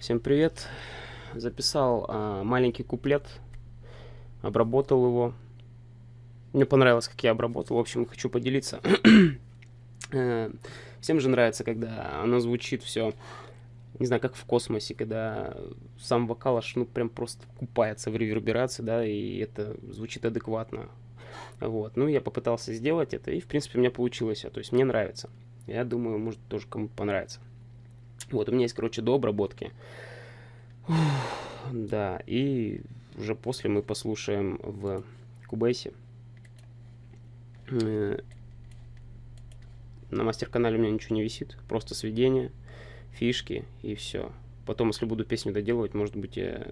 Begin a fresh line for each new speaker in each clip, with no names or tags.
Всем привет. Записал а, маленький куплет, обработал его. Мне понравилось, как я обработал. В общем, хочу поделиться. Э, всем же нравится, когда оно звучит все, не знаю, как в космосе, когда сам вокал аж, ну, прям просто купается в реверберации, да, и это звучит адекватно. Вот, ну, я попытался сделать это, и, в принципе, у меня получилось, то есть мне нравится. Я думаю, может, тоже кому-то понравится. Вот, у меня есть, короче, до обработки. Да, и уже после мы послушаем в Кубейсе. Э, на мастер-канале у меня ничего не висит, просто сведения, фишки и все. Потом, если буду песню доделывать, может быть, я,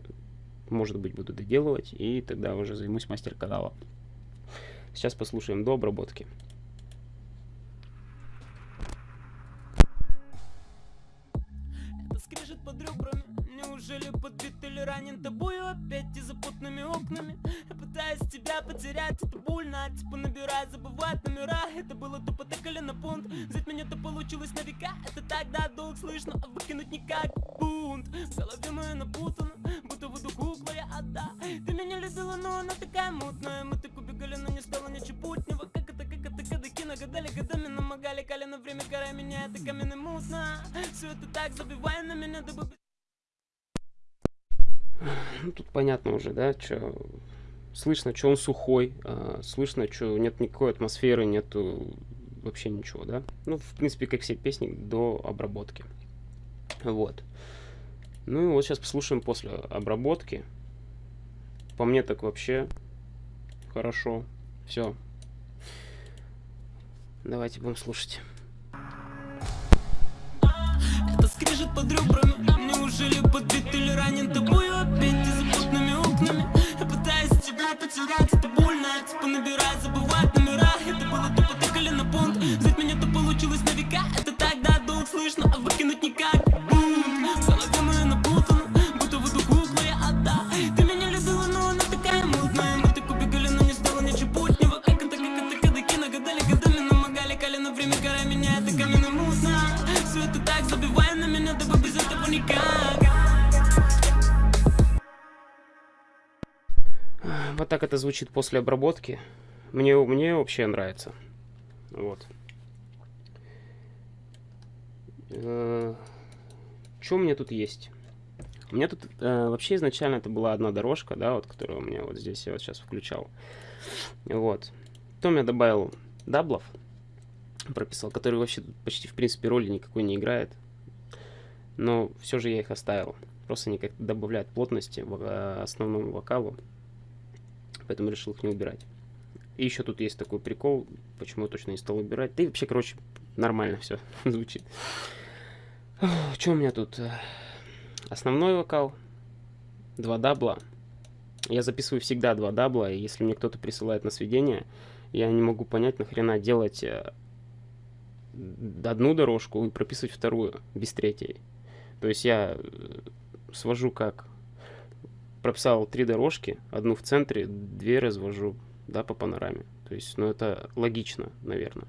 может быть, буду доделывать, и тогда уже займусь мастер-каналом. Сейчас послушаем до обработки.
Подбит или ранен тобою опять и запутанными окнами. Я пытаюсь тебя потерять, это больно. Типа набирай, забывать номера. Это было тупо так или на пункт Взять меня-то получилось на века. Это тогда долг слышно, а выкинуть никак. Бунт, в голове моя напутана Будто воду кукла я отда Ты меня любила, но она такая мутная. Мы так убегали, но не стало ничего путнего Как это, как это, кадыки нагадали Годами намогали, кали на время гора меня Это каменный мутно. Все это так, забивай на меня, дабы
ну, тут понятно уже, да, что слышно, что он сухой, а, слышно, что нет никакой атмосферы, нету вообще ничего, да. Ну, в принципе, как все песни до обработки. Вот. Ну и вот сейчас послушаем после обработки. По мне так вообще хорошо. Все. Давайте будем слушать.
Скрежет под ребрами. Неужели подбит или ранен? Тобою опять и запутанными окнами. Я пытаюсь тебя потерять, это больно. Типа набирай, забывать номера. Это было тупо так или на понт Взять меня то получилось на века. Это тогда долг слышно, а выкинуть никак так это
звучит после обработки. Мне, мне вообще нравится. Вот. Э, что у меня тут есть? У меня тут э, вообще изначально это была одна дорожка, да, вот, которую у меня вот здесь я вот сейчас включал. Вот. Потом я добавил даблов, прописал, которые вообще почти в принципе роли никакой не играет. Но все же я их оставил. Просто они как-то добавляют плотности в э, основному вокалу. Поэтому решил их не убирать. И еще тут есть такой прикол, почему я точно не стал убирать. Да и вообще, короче, нормально все звучит. Что у меня тут? Основной вокал, два дабла. Я записываю всегда два дабла, и если мне кто-то присылает на сведение, я не могу понять, нахрена делать э, одну дорожку и прописывать вторую без третьей. То есть я э, свожу как прописал три дорожки, одну в центре, две развожу, да, по панораме. То есть, ну, это логично, наверное.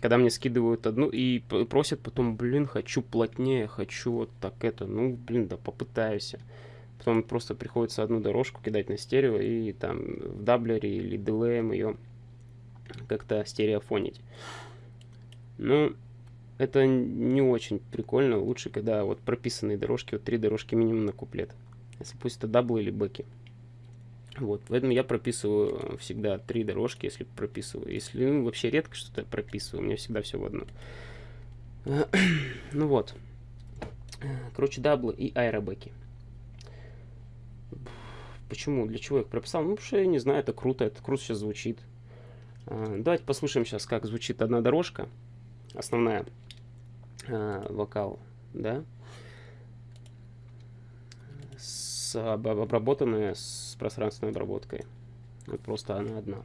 Когда мне скидывают одну и просят потом, блин, хочу плотнее, хочу вот так это, ну, блин, да попытаюсь. Потом просто приходится одну дорожку кидать на стерео и там в даблере или DLM ее как-то стереофонить. Ну, это не очень прикольно. Лучше, когда вот прописанные дорожки, вот три дорожки минимум на куплет. Пусть это даблы или бэки. Вот, поэтому я прописываю всегда три дорожки, если прописываю. Если ну, вообще редко что-то прописываю, у меня всегда все в одно. ну вот. Короче, даблы и аэробеки. Почему? Для чего я их прописал? Ну, потому что я не знаю, это круто, это круто сейчас звучит. А, давайте послушаем сейчас, как звучит одна дорожка. Основная вокал, да. С, обработанная с пространственной обработкой. Вот просто она одна.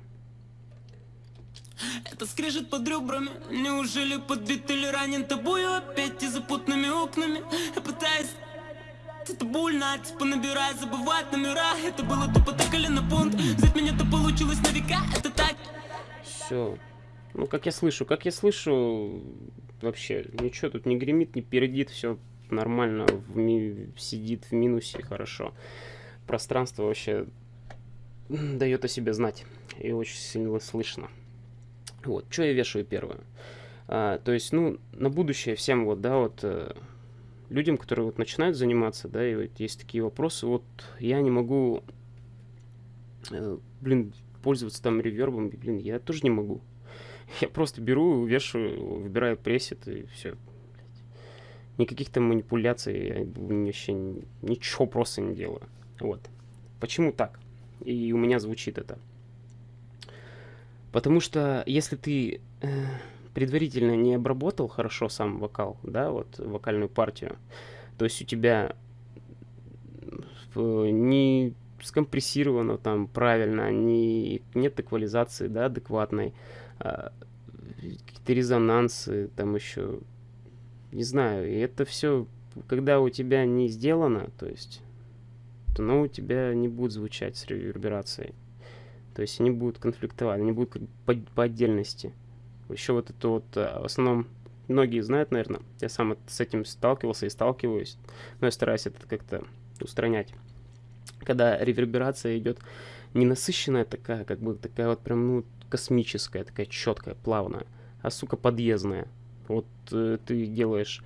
Это скрежет под ребрами. Неужели подбит или ранен тобою Опять и запутанными окнами? Я пытаюсь это больно, типа набирай, забывать номера. Это было тупо так или на понт Взять меня то получилось на века, это так.
Все, ну как я слышу, как я слышу Вообще, ничего тут не гремит, не передит, все нормально в ми сидит в минусе хорошо. Пространство вообще дает о себе знать. И очень сильно слышно. Вот, что я вешаю первое. А, то есть, ну, на будущее всем вот, да, вот э, людям, которые вот начинают заниматься, да, и вот есть такие вопросы, вот я не могу, э, блин, пользоваться там ревербом, блин, я тоже не могу. Я просто беру, вешаю, выбираю пресет и все. Никаких там манипуляций, я вообще ничего просто не делаю. Вот. Почему так? И у меня звучит это. Потому что если ты э, предварительно не обработал хорошо сам вокал, да, вот вокальную партию, то есть у тебя не скомпрессировано там правильно, не, нет эквализации, да, адекватной, а, какие-то резонансы, там еще, не знаю, и это все, когда у тебя не сделано, то есть, то оно у тебя не будет звучать с реверберацией. То есть они будут конфликтовать, они будут по, по отдельности. Еще вот это вот, а, в основном, многие знают, наверное, я сам с этим сталкивался и сталкиваюсь, но я стараюсь это как-то устранять. Когда реверберация идет ненасыщенная такая, как бы такая вот прям, ну, космическая, такая четкая, плавная, а, сука, подъездная. Вот э, ты делаешь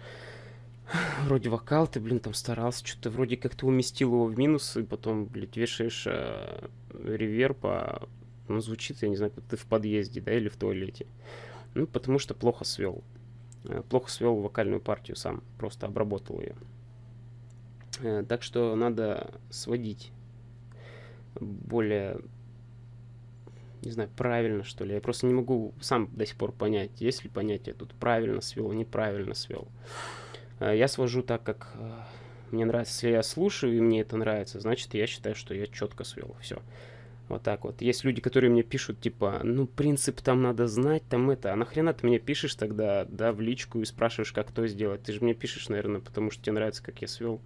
вроде вокал, ты, блин, там старался, что-то вроде как-то уместил его в минус, и потом, блядь, вешаешь э, реверб, а ну, звучит, я не знаю, ты в подъезде, да, или в туалете. Ну, потому что плохо свел. Э, плохо свел вокальную партию сам, просто обработал ее. Э, так что надо сводить более, не знаю, правильно, что ли. Я просто не могу сам до сих пор понять, есть ли понятие тут правильно свел, неправильно свел. Э, я свожу так, как мне нравится. Если я слушаю и мне это нравится, значит, я считаю, что я четко свел. Все. Вот так вот. Есть люди, которые мне пишут, типа, ну, принцип там надо знать, там это. А нахрена ты мне пишешь тогда, да, в личку и спрашиваешь, как то сделать? Ты же мне пишешь, наверное, потому что тебе нравится, как я свел.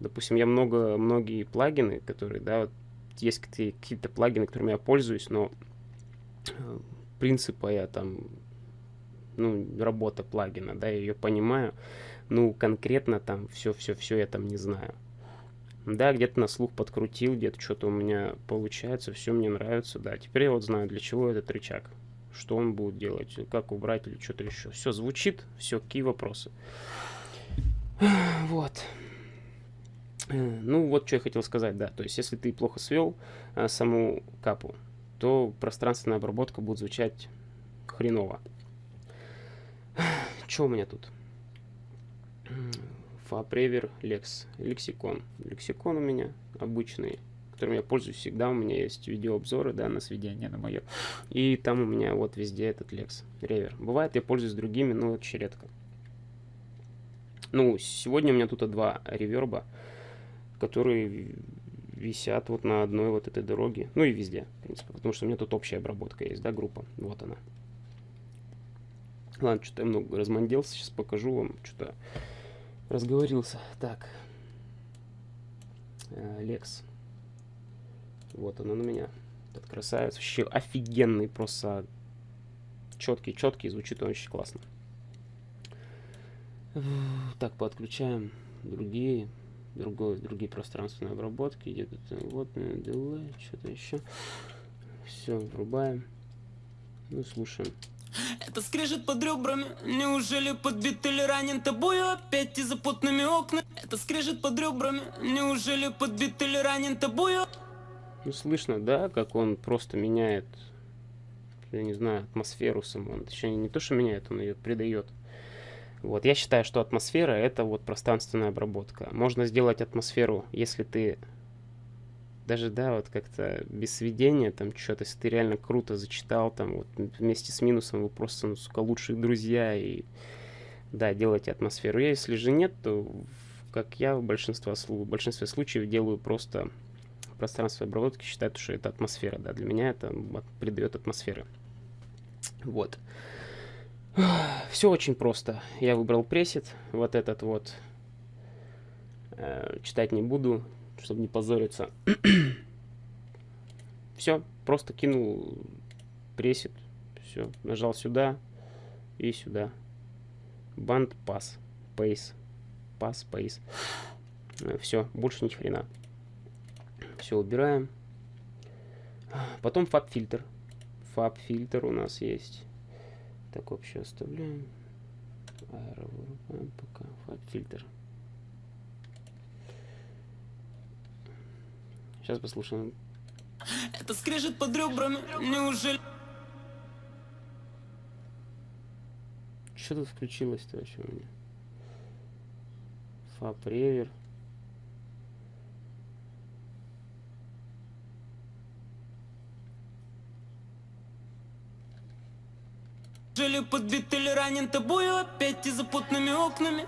Допустим, я много, многие плагины, которые, да, вот есть какие-то плагины, которыми я пользуюсь, но э, принципа я там, ну, работа плагина, да, я ее понимаю, ну, конкретно там все-все-все я там не знаю. Да, где-то на слух подкрутил, где-то что-то у меня получается, все мне нравится, да. Теперь я вот знаю, для чего этот рычаг, что он будет делать, как убрать или что-то еще. Все звучит, все, какие вопросы. Вот. Э, ну, вот что я хотел сказать, да. То есть, если ты плохо свел а, саму капу, то пространственная обработка будет звучать хреново. Что у меня тут? Фапревер Лекс. Лексикон. Лексикон у меня обычный, которым я пользуюсь всегда. У меня есть видеообзоры, да, на сведение на мое. И там у меня вот везде этот Лекс. Ревер. Бывает, я пользуюсь другими, но очень редко. Ну, сегодня у меня тут два реверба, которые висят вот на одной вот этой дороге. Ну и везде, в принципе. Потому что у меня тут общая обработка есть, да, группа. Вот она. Ладно, что-то я много разманделся. Сейчас покажу вам что-то разговорился. Так. Э, Лекс. Вот она на меня. Этот красавец. Вообще офигенный, просто четкий, четкий, звучит он очень классно. Так, подключаем другие, другой, другие пространственные обработки. Где-то вот, дилей, что-то еще. Все, врубаем. Ну, слушаем.
Это скрежет под ребрами Неужели подбит или ранен тобою Опять и запутанными окнами Это скрежет под ребрами Неужели подбит или ранен тобою
Ну слышно, да, как он просто меняет Я не знаю, атмосферу саму Он точнее не то, что меняет, он ее придает вот, я считаю, что атмосфера это вот пространственная обработка. Можно сделать атмосферу, если ты даже, да, вот как-то без сведения, там, что-то, если ты реально круто зачитал, там, вот, вместе с минусом вы просто, ну, сука, лучшие друзья, и, да, делайте атмосферу. Если же нет, то, как я в большинстве, в большинстве случаев делаю просто пространство обработки, считаю, что это атмосфера, да, для меня это придает атмосферы. Вот. Все очень просто. Я выбрал пресет, вот этот вот, э, читать не буду, чтобы не позориться. Все, просто кинул пресет, все, нажал сюда и сюда. Банд пас, пейс. пас, space. Все, больше ни хрена. Все убираем. Потом фаб фильтр. Фаб фильтр у нас есть. Так вообще оставляем. Аэро вырубаем пока. Фильтр. Сейчас послушаем.
Это скрежет под ребрами, неужели?
Что тут включилось-то вообще у меня? Фаб
Жили подбит или ранен тобою опять и запутанными окнами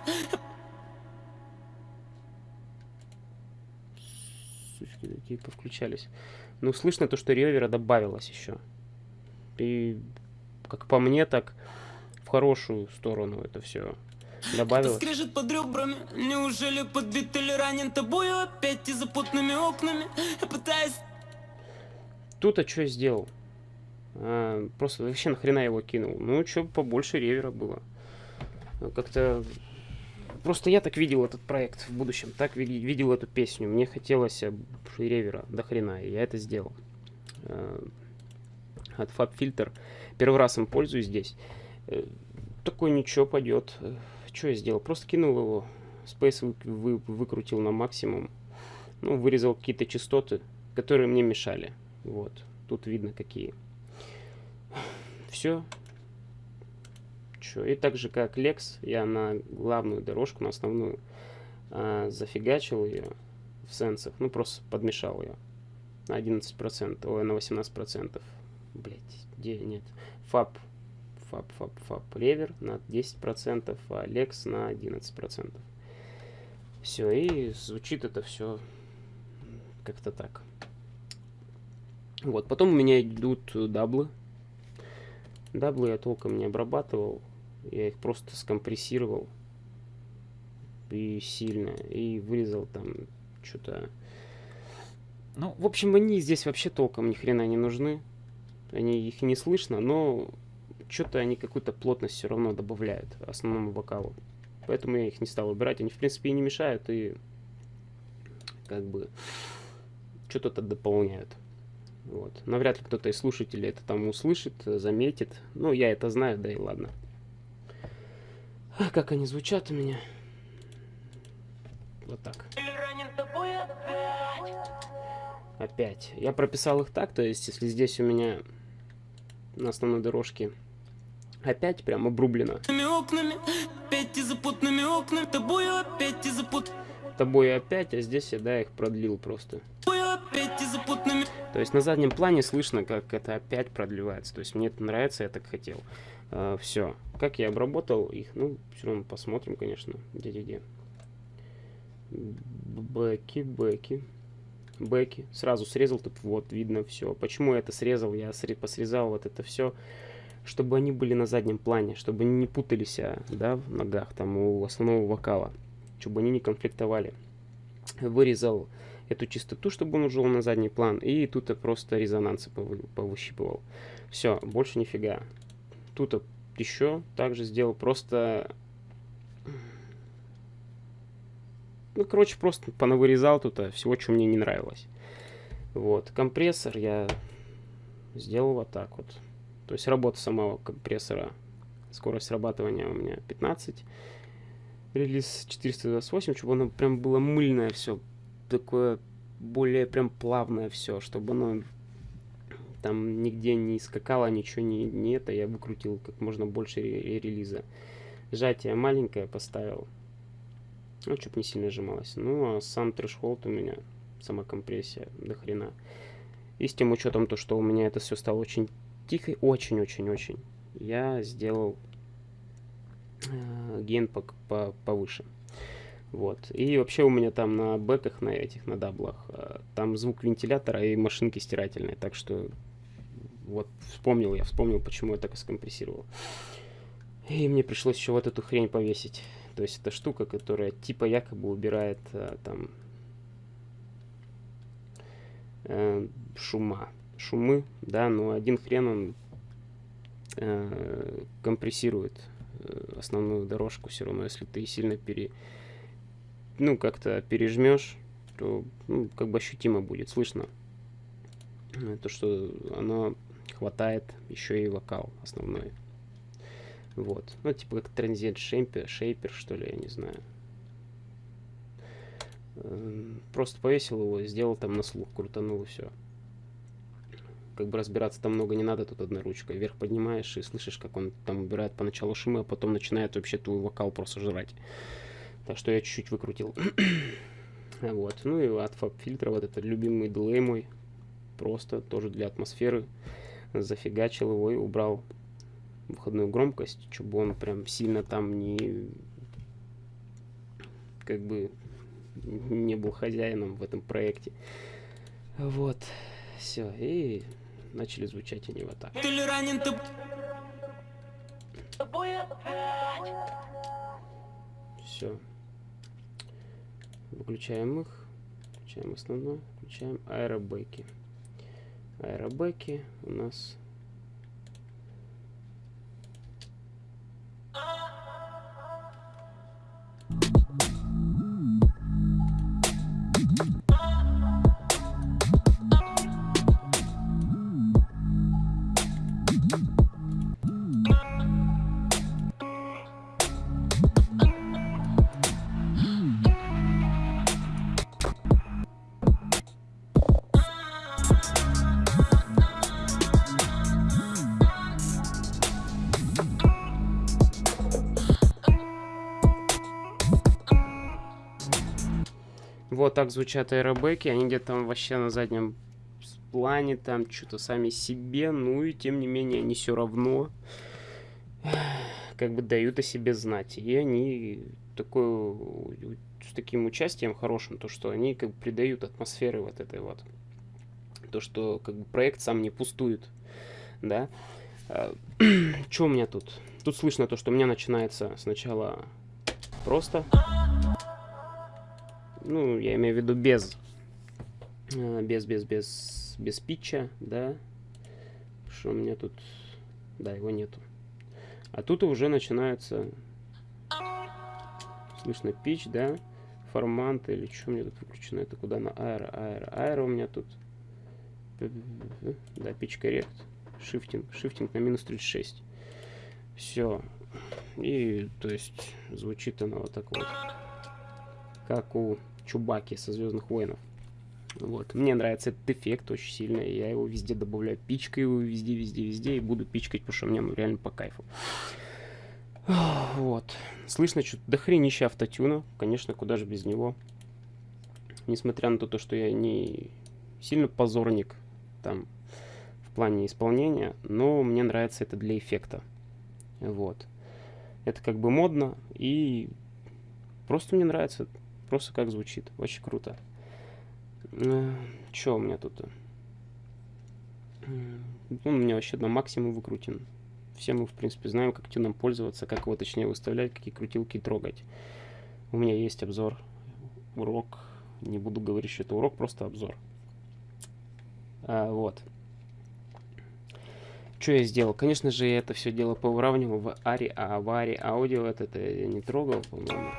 Сучки такие повключались. Ну, слышно то, что ревера добавилось еще. И, как по мне, так в хорошую сторону это все
Это
добавилось.
скрежет под ребрами Неужели подбит или ранен тобою опять и запутанными окнами Я пытаюсь
Тут а что я сделал? А, просто вообще нахрена его кинул? Ну, что побольше ревера было. Ну, Как-то... Просто я так видел этот проект в будущем, так ви- видел эту песню. Мне хотелось э, ревера до хрена, и я это сделал. Э, От FabFilter. Первый раз им пользуюсь здесь. Э, Такой ничего пойдет. Что я сделал? Просто кинул его. Space вы- вы- выкрутил на максимум. Ну, вырезал какие-то частоты, которые мне мешали. Вот. Тут видно какие. Все. Чё, и так же как Lex, я на главную дорожку, на основную, а, зафигачил ее в сенсах. Ну, просто подмешал ее на 11%, ой, на 18%. Блять, где нет. Фаб, фаб, фаб, фаб, ревер на 10%, а Lex на 11%. Все, и звучит это все как-то так. Вот, потом у меня идут даблы. Даблы я толком не обрабатывал. Я их просто скомпрессировал. И сильно. И вырезал там что-то. Ну, в общем, они здесь вообще толком ни хрена не нужны. Они их не слышно, но что-то они какую-то плотность все равно добавляют основному вокалу. Поэтому я их не стал убирать. Они, в принципе, и не мешают, и как бы что-то дополняют. Вот. Навряд ли кто-то из слушателей это там услышит, э, заметит. Ну, я это знаю, да и ладно. А, как они звучат у меня. Вот так.
тобою опять.
Я прописал их так, то есть, если здесь у меня на основной дорожке опять прям обрублено
окнами Опять и запутанными окнами Тобою опять и запутанными
тобой опять, а здесь я, да, их продлил просто. То есть на заднем плане слышно, как это опять продлевается. То есть мне это нравится, я так хотел. все. Как я обработал их? Ну, все равно посмотрим, конечно. Где-где-где. Бэки, бэки. Бэки. Сразу срезал тут, вот, видно все. Почему я это срезал? Я сре- посрезал вот это все, чтобы они были на заднем плане, чтобы они не путались, а, да, в ногах, там, у основного вокала. Чтобы они не конфликтовали. Вырезал эту частоту, чтобы он ушел на задний план. И тут я просто резонансы повы- повыщипывал. Все, больше нифига. Тут еще также сделал просто... Ну, короче, просто понавырезал тут всего, что мне не нравилось. Вот, компрессор я сделал вот так вот. То есть работа самого компрессора, скорость срабатывания у меня 15. Релиз 428, чтобы оно прям было мыльное все, такое более прям плавное все, чтобы оно там нигде не скакало, ничего не, не это, я выкрутил как можно больше ре- релиза. Сжатие маленькое поставил, ну, чтобы не сильно сжималось. Ну, а сам трэшхолд у меня, сама компрессия до хрена. И с тем учетом то, что у меня это все стало очень тихо, очень-очень-очень, я сделал э, гейн по, по- повыше. Вот. И вообще у меня там на бэках, на этих, на даблах, э, там звук вентилятора и машинки стирательной. Так что вот вспомнил я, вспомнил, почему я так и скомпрессировал. И мне пришлось еще вот эту хрень повесить. То есть это штука, которая типа якобы убирает э, там э, шума. Шумы, да, но один хрен он э, компрессирует основную дорожку все равно, если ты сильно пере, ну, как-то пережмешь, то, ну, как бы ощутимо будет, слышно. То, что оно хватает еще и вокал основной. Вот. Ну, типа как транзит шейпер, шейпер, что ли, я не знаю. Просто повесил его, сделал там на слух, крутанул и все. Как бы разбираться там много не надо, тут одной ручкой. Вверх поднимаешь и слышишь, как он там убирает поначалу шумы, а потом начинает вообще твой вокал просто жрать. Так что я чуть-чуть выкрутил. вот. Ну и от фаб фильтра вот этот любимый дилей мой. Просто тоже для атмосферы. Зафигачил его и убрал выходную громкость, чтобы он прям сильно там не как бы не был хозяином в этом проекте. Вот. Все. И начали звучать они вот так.
Ты ли ранен, ты
Все. Выключаем их. Включаем основной. Включаем аэробеки. Аэробеки у нас... Вот так звучат аэробеки. Они где-то там вообще на заднем плане, там что-то сами себе. Ну и тем не менее они все равно как бы дают о себе знать. И они такой, с таким участием хорошим, то что они как бы придают атмосферы вот этой вот. То, что как бы проект сам не пустует, да. Что у меня тут? Тут слышно то, что у меня начинается сначала просто ну, я имею в виду без, э, без, без, без, без питча, да, что у меня тут, да, его нету. А тут уже начинается, слышно пич, да, формант или что у меня тут выключено, это куда на аэро, аэро, аэро у меня тут, да, pitch коррект, шифтинг, шифтинг на минус 36. Все. И, то есть, звучит оно вот так вот как у Чубаки со Звездных войнов. Вот. Мне нравится этот эффект очень сильно. Я его везде добавляю. Пичкаю его везде, везде, везде. И буду пичкать, потому что мне ну, реально по кайфу. Вот. Слышно что-то дохренища автотюна. Конечно, куда же без него. Несмотря на то, что я не сильно позорник там в плане исполнения, но мне нравится это для эффекта. Вот. Это как бы модно и просто мне нравится Просто как звучит. Очень круто. Что у меня тут? Ну, у меня вообще на максимум выкрутен. Все мы, в принципе, знаем, как тюном пользоваться, как его точнее выставлять, какие крутилки трогать. У меня есть обзор, урок. Не буду говорить, что это урок, просто обзор. А, вот. Что я сделал? Конечно же, я это все дело повыравнивал в Ари, а в Ари аудио это, это я не трогал, по-моему.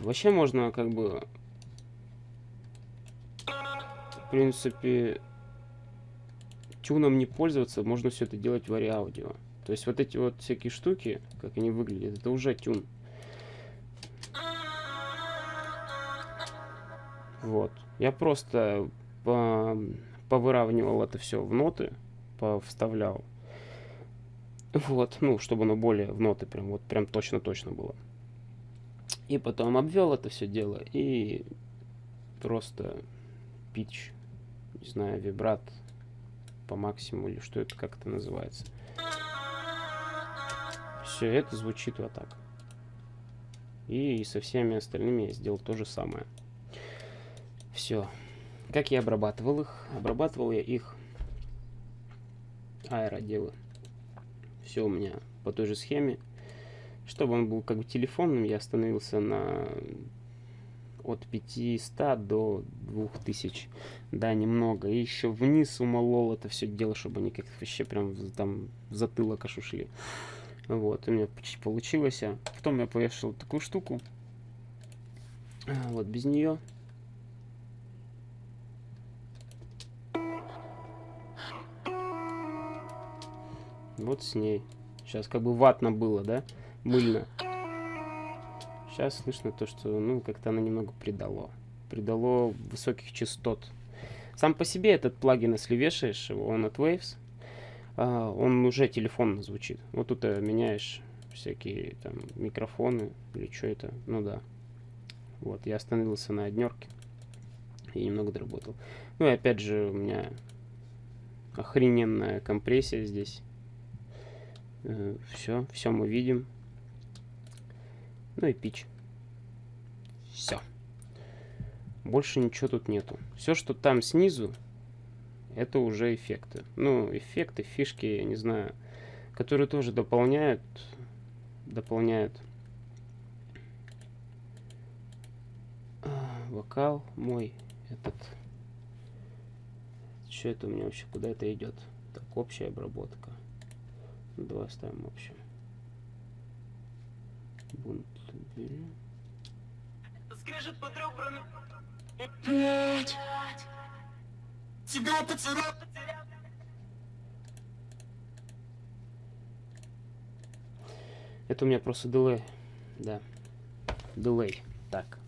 Вообще можно как бы, в принципе, тюном не пользоваться, можно все это делать в аудио. То есть вот эти вот всякие штуки, как они выглядят, это уже тюн. Вот. Я просто по повыравнивал это все в ноты, вставлял. Вот, ну, чтобы оно более в ноты прям, вот прям точно-точно было. И потом обвел это все дело и просто пич, не знаю, вибрат по максимуму или что это, как это называется. Все это звучит вот так. И со всеми остальными я сделал то же самое. Все. Как я обрабатывал их? Обрабатывал я их аэроделы. Все у меня по той же схеме. Чтобы он был как бы телефонным, я остановился на от 500 до 2000. Да, немного. И еще вниз умолол это все дело, чтобы они как-то вообще прям там в затылок аж ушли. Вот, у меня почти получилось. А потом я повешал такую штуку. А, Вот без нее. Вот с ней. Сейчас как бы ватно было, да? Мыльно. Сейчас слышно то, что, ну, как-то она немного придало. Придало высоких частот. Сам по себе этот плагин, если вешаешь его, он от Waves, а, он уже телефонно звучит. Вот тут э, меняешь всякие там микрофоны или что это, ну да. Вот, я остановился на однерке и немного доработал. Ну и опять же у меня охрененная компрессия здесь. все, все мы видим. Ну и пич. Все. Больше ничего тут нету. Все, что там снизу, это уже эффекты. Ну, эффекты, фишки, я не знаю, которые тоже дополняют, дополняют а, вокал мой этот. Что это у меня вообще, куда это идет? Так, общая обработка. Ну, давай оставим общую. Бунт уберем.
Скрежет под ребрами Тебя потерял
Это у меня просто delay. Да. Delay. Так.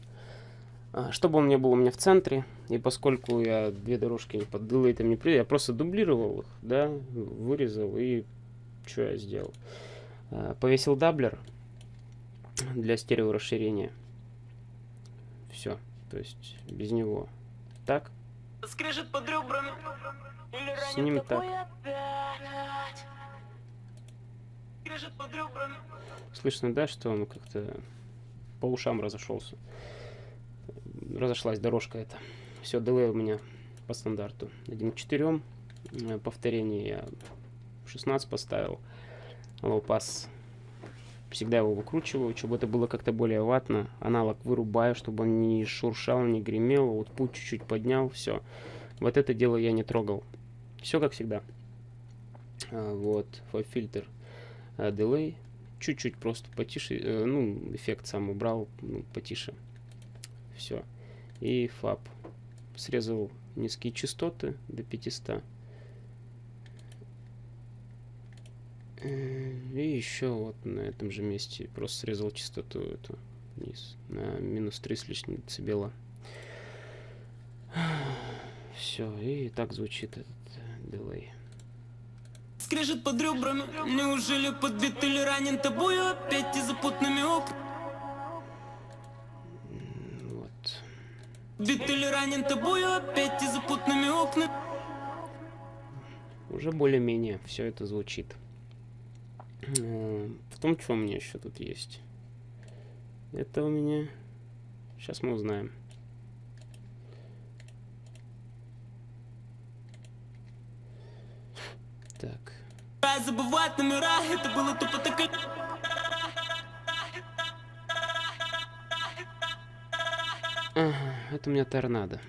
А, чтобы он не был у меня в центре, и поскольку я две дорожки под дилейтом не при, я просто дублировал их, да, вырезал и что я сделал? А, повесил doubler для стерео расширения. Все. То есть без него. Так.
Скрежет под ребрами Или
С ним
ребрами
Слышно, да, что он как-то по ушам разошелся. Разошлась дорожка эта. Все, дилей у меня по стандарту. 1 к 4. Э, Повторение я 16 поставил. Low pass. Всегда его выкручиваю, чтобы это было как-то более ватно. Аналог вырубаю, чтобы он не шуршал, не гремел. Вот путь чуть-чуть поднял, все. Вот это дело я не трогал. Все как всегда. А, вот, фильтр дилей чуть-чуть просто потише, э, ну, эффект сам убрал, ну, потише. Все. И фаб. Срезал низкие частоты до 500. Э, И еще вот на этом же месте просто срезал частоту эту вниз на минус 3 с лишним децибела. Все, и так звучит этот э, дилей.
Скрежет под ребрами Неужели подбит или ранен тобою Опять и
М, Вот.
Бит или ранен тобою Опять и запутанными окнами
Уже более-менее все это звучит. Э, В том, что у меня еще тут есть. Это у меня... Сейчас мы узнаем. Так.
Забывать номера Это было тупо так
Ага, это у меня торнадо.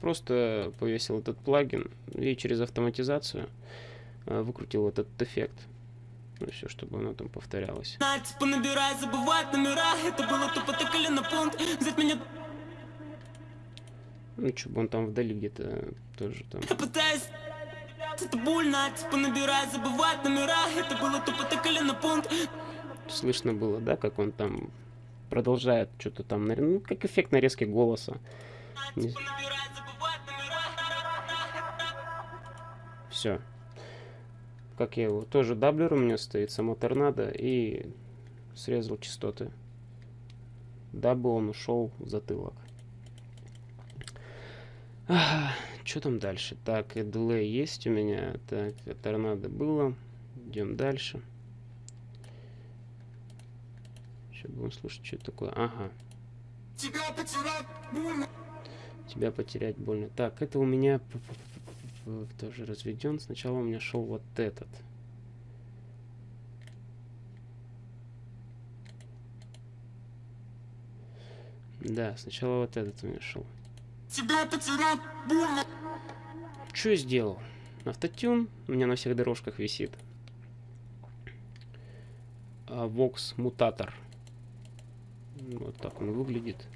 Просто повесил этот плагин и через автоматизацию э, выкрутил этот эффект. Ну, все, чтобы оно там повторялось.
Типа набирай, забывать номера Это было тупо так или на пункт Взять меня
Ну, чтобы он там вдали где-то тоже там.
Я пытаюсь это больно, типа набирай, забывать номера Это было тупо так или на пункт
Слышно было, да, как он там продолжает что-то там, ну, как эффект нарезки голоса. Все. Как я его, тоже doubler у меня стоит, само торнадо, и срезал частоты. Дабы он ушел в затылок. Что там дальше? Так, и delay есть у меня. Так, торнадо было. Идем дальше. Сейчас будем слушать, что это такое. Ага.
Тебя потерять больно
Тебя потерять больно. Так, это у меня тоже разведен. Сначала у меня шел вот этот. Да, сначала вот этот у меня шел.
Тебя потерять больно
Что я сделал? Автотюн у меня на всех дорожках висит. А, Vox мутатор. Вот так он выглядит.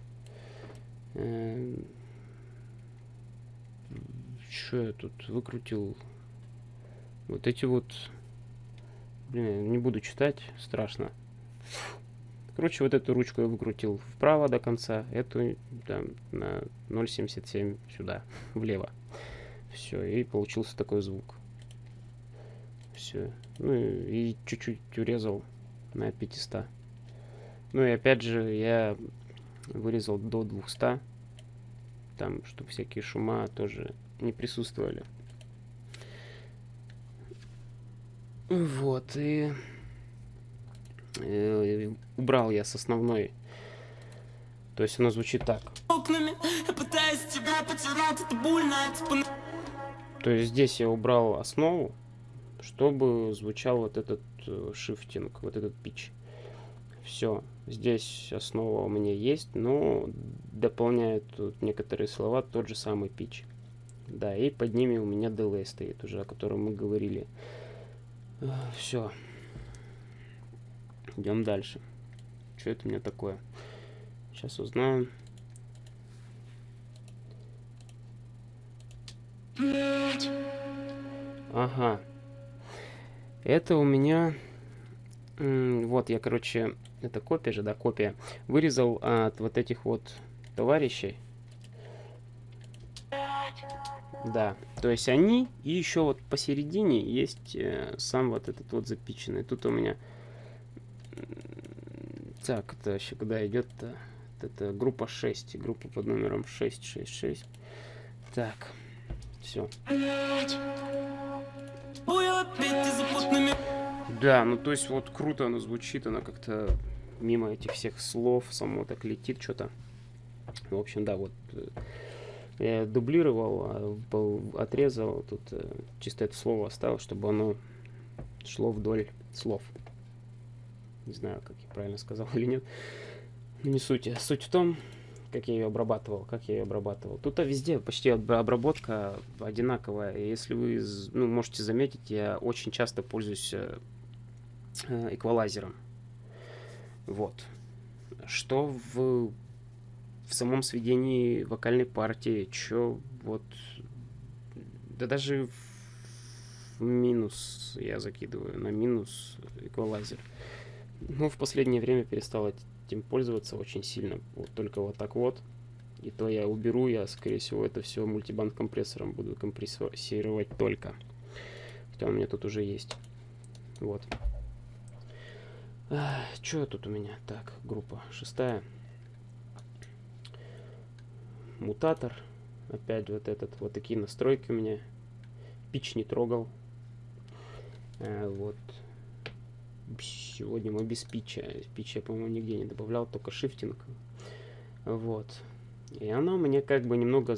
Что я тут выкрутил? Вот эти вот... Блин, не буду читать, страшно. Короче, вот эту ручку я выкрутил вправо до конца, эту там, на 0.77 сюда, влево. Все, и получился такой звук. Все. Ну и чуть-чуть урезал на 500. Ну и опять же, я вырезал до 200. Там, чтобы всякие шума тоже не присутствовали. Вот, и э, убрал я с основной. То есть оно звучит так.
окнами Я пытаюсь тебя потерять, это больно на-
То есть здесь я убрал основу, чтобы звучал вот этот э, шифтинг, вот этот пич. Все, здесь основа у меня есть, но дополняет тут некоторые слова тот же самый пич. Да, и под ними у меня delay стоит уже, о котором мы говорили. Все. Идем дальше. Что это у меня такое? Сейчас узнаем. Ага. Это у меня... Вот, я, короче, это копия же, да, копия. Вырезал от вот этих вот товарищей. Да, то есть они, и еще вот посередине есть э, сам вот этот вот запиченный. Тут у меня... Так, это вообще куда идет-то? Это группа 6, группа под номером 666. Так, все. Да, ну то есть вот круто оно звучит, оно как-то мимо этих всех слов само так летит что-то. В общем, да, вот э, я дублировал, а, отрезал, тут э, чисто это слово оставил, чтобы оно шло вдоль слов. Не знаю, как я правильно сказал или нет. Не суть. Суть в том, как я ее обрабатывал, как я ее обрабатывал. Тут везде почти обра- обработка одинаковая. Если вы ну, можете заметить, я очень часто пользуюсь э, э, эквалайзером. Вот. Что в, в самом сведении вокальной партии, что вот... Да даже в минус я закидываю, на минус эквалайзер. Ну, в последнее время перестал этим пользоваться очень сильно. Вот только вот так вот. И то я уберу, я, скорее всего, это все мультибанд компрессором буду компрессировать только. Хотя у меня тут уже есть. Вот. Что тут у меня? Так, группа шестая. Мутатор. Опять вот этот. Вот такие настройки у меня. Пич не трогал. Э, вот. Сегодня мы без пича. Пич я, по-моему, нигде не добавлял, только шифтинг. Вот. И она меня как бы немного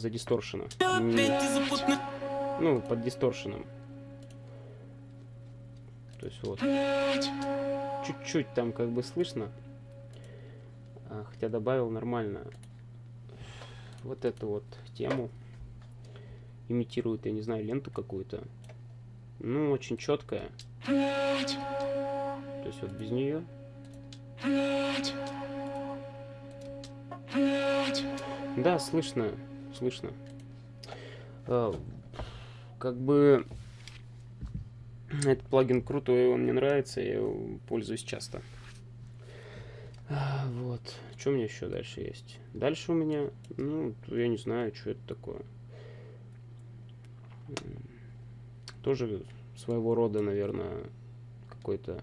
запутанными
Ну, под дисторшеном. То есть вот. Чуть-чуть там как бы слышно. А, хотя добавил нормально. Вот эту вот тему. Имитирует, я не знаю, ленту какую-то. Ну, очень четкая. То есть вот без нее. Да, слышно, слышно. А, как бы этот плагин крутой, он мне нравится, я его пользуюсь часто. А, Вот. Что у меня еще дальше есть? Дальше у меня, ну, я не знаю, что это такое. Тоже своего рода, наверное, какой-то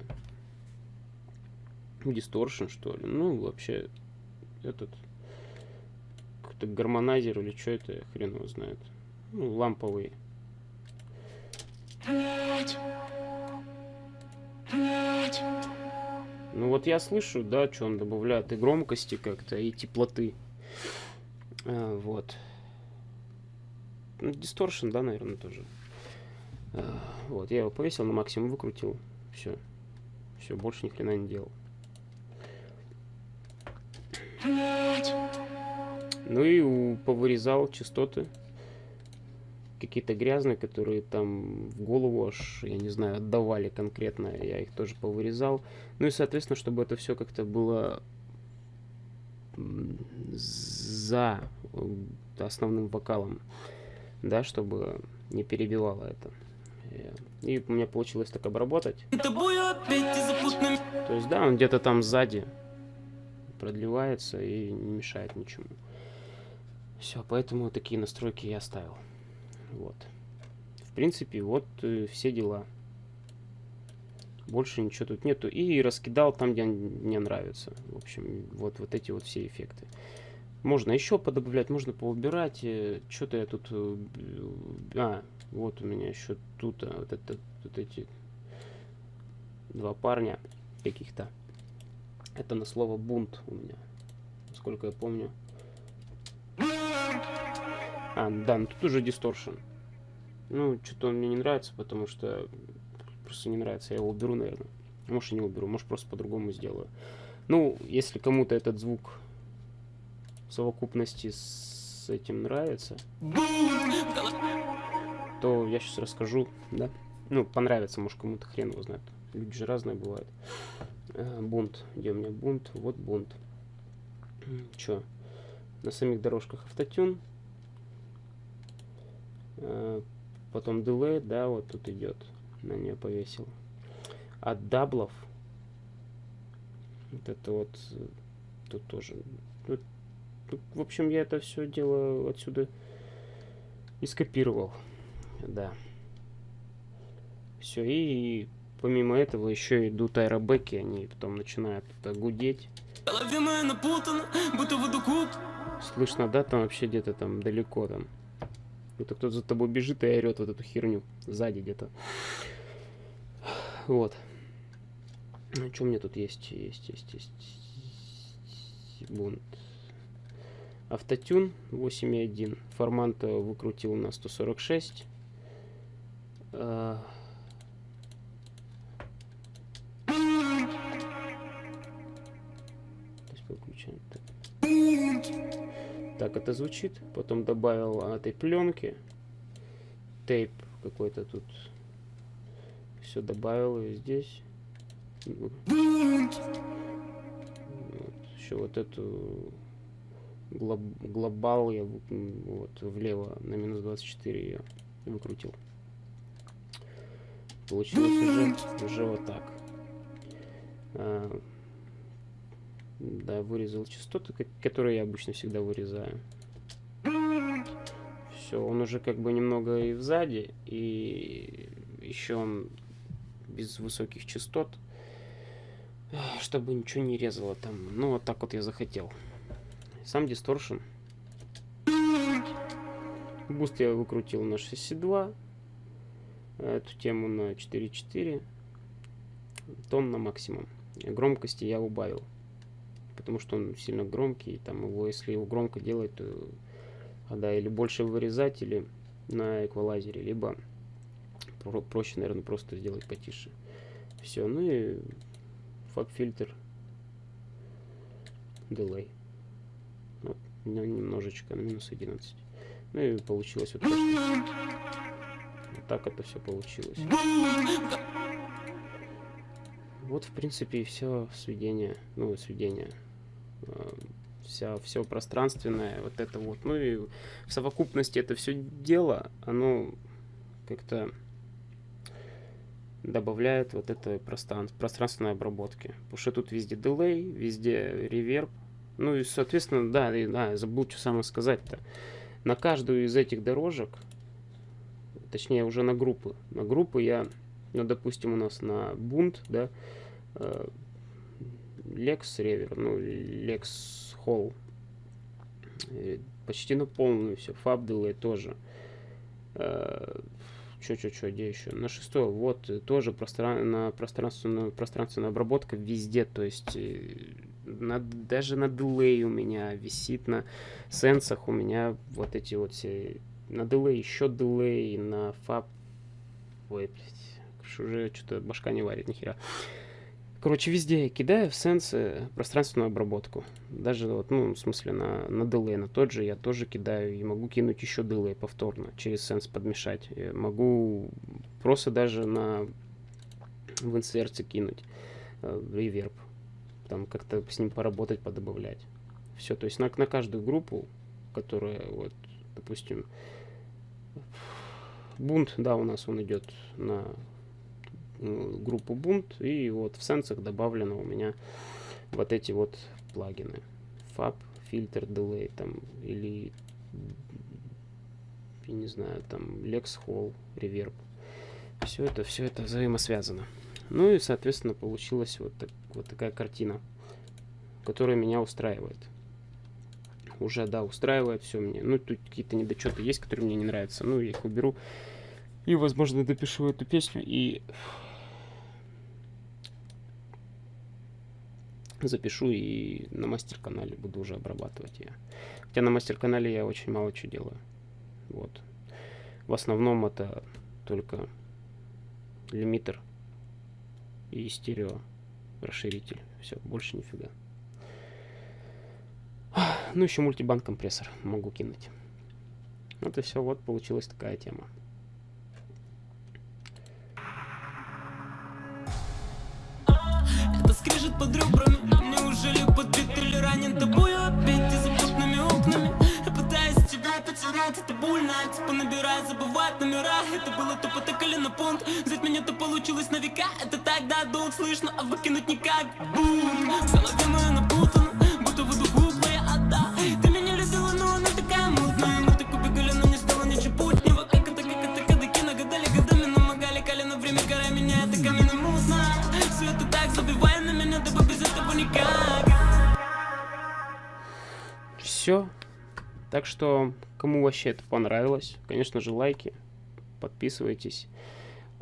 дисторшн, что ли. Ну, вообще, этот какой-то гармонайзер или что это, хрен его знает. Ну, ламповый. Ну вот я слышу, да, что он добавляет и громкости как-то, и теплоты. А, вот. Ну, дисторшн, да, наверное, тоже. А, вот, я его повесил на максимум, выкрутил. Все. Все, больше ни хрена не делал. Ну и повырезал частоты. Какие-то грязные, которые там в голову аж, я не знаю, отдавали конкретно. Я их тоже повырезал. Ну и, соответственно, чтобы это все как-то было за основным вокалом, да, чтобы не перебивало это. И у меня получилось так обработать. То есть, да, он где-то там сзади продлевается и не мешает ничему. Все, поэтому такие настройки я оставил. Вот. В принципе, вот э, все дела. Больше ничего тут нету. И раскидал там, где мне нравится. В общем, вот, вот эти вот все эффекты. Можно еще подобавлять, можно поубирать. Э, Что-то я тут... Э, а, вот у меня еще тут а, вот, это, вот эти два парня каких-то. Это на слово бунт у меня. Насколько я помню. А, да, ну тут уже дисторшн. Ну, что-то он мне не нравится, потому что просто не нравится. Я его уберу, наверное. Может, и не уберу, может, просто по-другому сделаю. Ну, если кому-то этот звук в совокупности с этим нравится, то я сейчас расскажу, да. Ну, понравится, может, кому-то хрен его знает. Люди же разные бывают. А, бунт. Где у меня бунт? Вот бунт. Чё? На самих дорожках автотюн. А, потом дилей, да, вот тут идет на нее повесил. От double ов, вот это вот, э, тут тоже. Тут, тут, в общем, я это все дело отсюда и скопировал. Да. Все, и помимо этого еще идут air back и, они потом начинают гудеть. Слышно, да, там вообще где-то там далеко там. Это кто-то за тобой бежит и орет вот эту херню сзади где-то. Вот. Что у меня тут есть? Есть, есть, есть. Бунт. Автотюн 8.1. Формант выкрутил на 146. А... выключаем. Так. Так это звучит. Потом добавил этой пленки. Тейп какой-то тут все добавил и здесь. Вот. Еще вот эту глоб, глобал я вот влево на минус 24 ее выкрутил. Получилось уже, уже вот так. Да, вырезал частоты, которые я обычно всегда вырезаю. Все, он уже как бы немного и сзади, и еще он без высоких частот, чтобы ничего не резало там. Ну, вот так вот я захотел. Сам дисторшн. Буст я выкрутил на 62. Эту тему на 4.4. Тон на максимум. Громкости я убавил. Потому что он сильно громкий. Там его, если его громко делать, то а, да, или больше вырезать, или на эквалайзере, либо про проще, наверное, просто сделать потише. Все, ну и фаб-фильтр, delay. Вот, немножечко, минус 11. Ну и получилось вот. Вот так это все получилось. Вот, в принципе, и все сведение, ну, сведение. А, вся, все пространственное, вот это вот. Ну и в совокупности это все дело, оно как-то добавляет вот это пространство, пространственной обработки. Потому что тут везде дилей, везде реверб. Ну и, соответственно, да, и, да, забыл что самое сказать-то. На каждую из этих дорожек, точнее уже на группы, на группы я, ну, допустим, у нас на бунт, да, Lex Rever, ну, Lex Hall, почти на полную все, Fab Delay тоже. Э, что, где еще? На шестое, вот, э, тоже простран на пространственную, пространственная обработка везде, то есть э, на, даже на дилей у меня висит, на сенсах у меня вот эти вот все, на дилей еще дилей, на фаб, ой, блядь, уже что-то башка не варит, нихера. Короче, везде я кидаю в сенсы пространственную обработку. Даже вот, ну, в смысле, на, на delay, на тот же я тоже кидаю. И могу кинуть еще delay повторно, через сенс подмешать. Я могу просто даже на в инсерте кинуть э, реверб. Там как-то с ним поработать, подобавлять. Все, то есть на, на каждую группу, которая, вот, допустим, бунт, да, у нас он идет на э, группу бунт, и вот в сенсах добавлено у меня вот эти вот плагины. Fab, фильтр, delay, там, или, я не знаю, там, Lex Hall, Reverb. Все это, все это взаимосвязано. Ну и, соответственно, получилась вот, так, вот такая картина, которая меня устраивает. Уже, да, устраивает все мне. Ну, тут какие-то недочеты есть, которые мне не нравятся. Ну, я их уберу. И, возможно, допишу эту песню и запишу и на мастер-канале буду уже обрабатывать ее. Хотя на мастер-канале я очень мало чего делаю. Вот. В основном это только лимитер и стерео расширитель. Все, больше нифига. Ну, еще мультибанд компрессор могу кинуть. И все, вот получилась такая тема.
Скрежет под ребрами. Неужели подбит или ранен? Тобою опять и запутанными окнами. Я пытаюсь тебя потерять, это больно. Типа набирай, забывать номера. Это было тупо так или на понт. Взять меня то получилось на века. Это тогда долг слышно, а выкинуть никак. Бум, в Все. Так
что, кому вообще это понравилось, конечно же, лайки, подписывайтесь.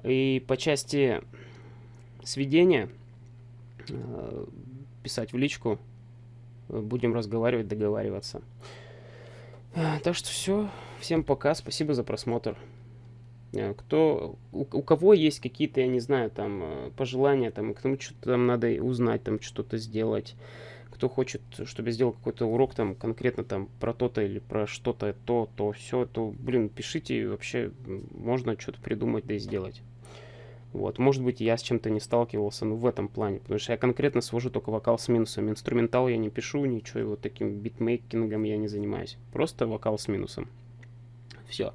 И по части сведения э, писать в личку, будем разговаривать, договариваться. Так что все, всем пока, спасибо за просмотр. Э, Кто, у, у кого есть какие-то, я не знаю, там э, пожелания, там, кому что-то там надо узнать, там что-то сделать, кто хочет, чтобы я сделал какой-то урок там конкретно там про то-то или про что-то, то, то, все, то, блин, пишите, вообще м, можно что-то придумать, да и сделать. Вот, может быть, я с чем-то не сталкивался, ну, в этом плане, потому что я конкретно свожу только вокал с минусом. Инструментал я не пишу, ничего, вот таким битмейкингом я не занимаюсь. Просто вокал с минусом. Все.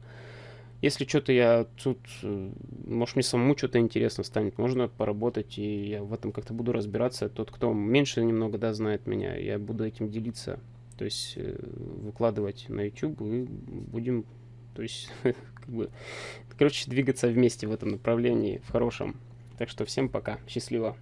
Если что-то я тут, э, может, мне самому что-то интересно станет, можно поработать, и я в этом как-то буду разбираться. Тот, кто меньше немного, да, знает меня, я буду этим делиться, то есть э, выкладывать на YouTube, и будем, то есть, как бы, короче, двигаться вместе в этом направлении, в хорошем. Так что всем пока, счастливо.